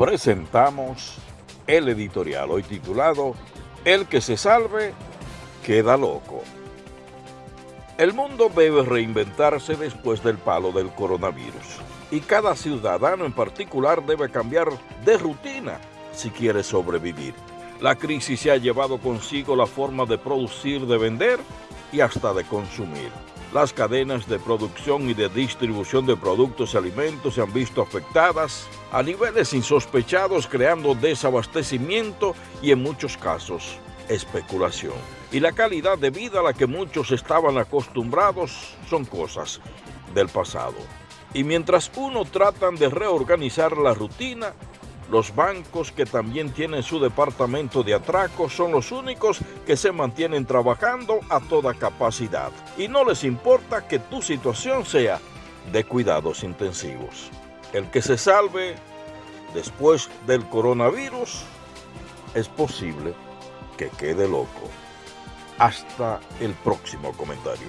presentamos el editorial hoy titulado El que se salve queda loco. El mundo debe reinventarse después del palo del coronavirus y cada ciudadano en particular debe cambiar de rutina si quiere sobrevivir. La crisis se ha llevado consigo la forma de producir, de vender y hasta de consumir. Las cadenas de producción y de distribución de productos y alimentos se han visto afectadas a niveles insospechados, creando desabastecimiento y en muchos casos especulación. Y la calidad de vida a la que muchos estaban acostumbrados son cosas del pasado. Y mientras uno tratan de reorganizar la rutina, los bancos que también tienen su departamento de atracos son los únicos que se mantienen trabajando a toda capacidad y no les importa que tu situación sea de cuidados intensivos. El que se salve después del coronavirus es posible que quede loco. Hasta el próximo comentario.